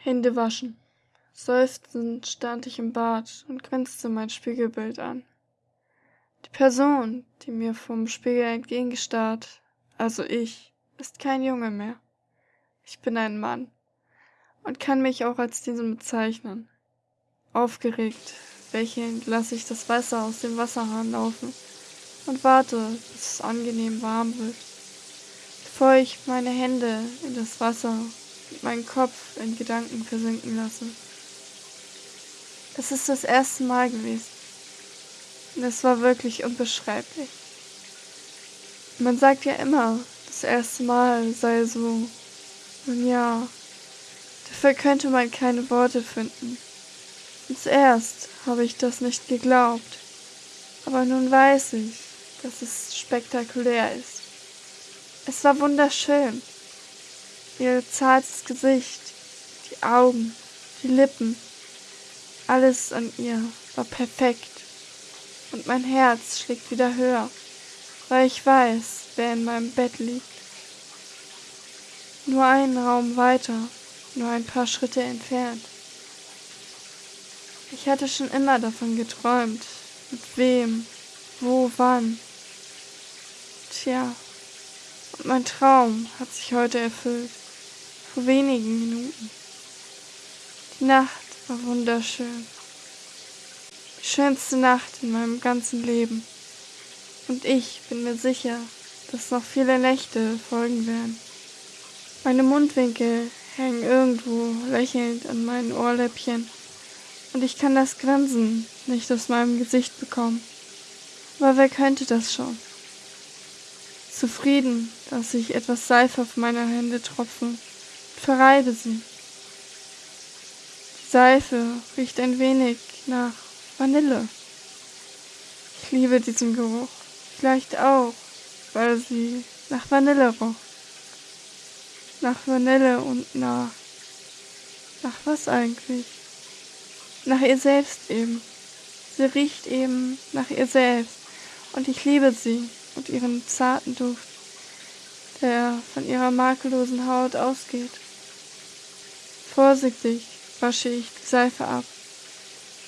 Hände waschen. Seufzend stand ich im Bad und grinste mein Spiegelbild an. Die Person, die mir vom Spiegel entgegengestarrt, also ich, ist kein Junge mehr. Ich bin ein Mann und kann mich auch als diesen bezeichnen. Aufgeregt, lächelnd lasse ich das Wasser aus dem Wasserhahn laufen und warte, bis es angenehm warm wird, bevor ich meine Hände in das Wasser meinen Kopf in Gedanken versinken lasse. Es ist das erste Mal gewesen. Und es war wirklich unbeschreiblich. Man sagt ja immer, das erste Mal sei so. Nun ja, dafür könnte man keine Worte finden. Und zuerst habe ich das nicht geglaubt. Aber nun weiß ich, dass es spektakulär ist. Es war wunderschön. Ihr zartes Gesicht, die Augen, die Lippen, alles an ihr war perfekt. Und mein Herz schlägt wieder höher, weil ich weiß, wer in meinem Bett liegt. Nur einen Raum weiter, nur ein paar Schritte entfernt. Ich hatte schon immer davon geträumt, mit wem, wo, wann. Tja, und mein Traum hat sich heute erfüllt, vor wenigen Minuten. Die Nacht war wunderschön. Die schönste Nacht in meinem ganzen Leben. Und ich bin mir sicher, dass noch viele Nächte folgen werden. Meine Mundwinkel hängen irgendwo lächelnd an meinen Ohrläppchen und ich kann das Grinsen nicht aus meinem Gesicht bekommen. Aber wer könnte das schon? Zufrieden, dass ich etwas Seife auf meine Hände tropfen, verreibe sie. Die Seife riecht ein wenig nach Vanille. Ich liebe diesen Geruch, vielleicht auch, weil sie nach Vanille roch. Nach Vanille und nach... Nach was eigentlich? Nach ihr selbst eben. Sie riecht eben nach ihr selbst. Und ich liebe sie und ihren zarten Duft, der von ihrer makellosen Haut ausgeht. Vorsichtig wasche ich die Seife ab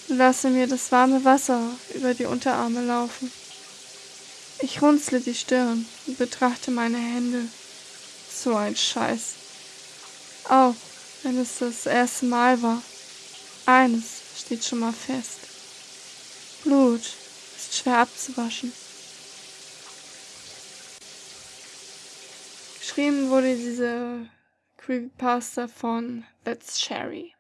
und lasse mir das warme Wasser über die Unterarme laufen. Ich runzle die Stirn und betrachte meine Hände. So ein Scheiß. Auch wenn es das erste Mal war. Eines steht schon mal fest. Blut ist schwer abzuwaschen. Geschrieben wurde diese Creepypasta von That's Sherry.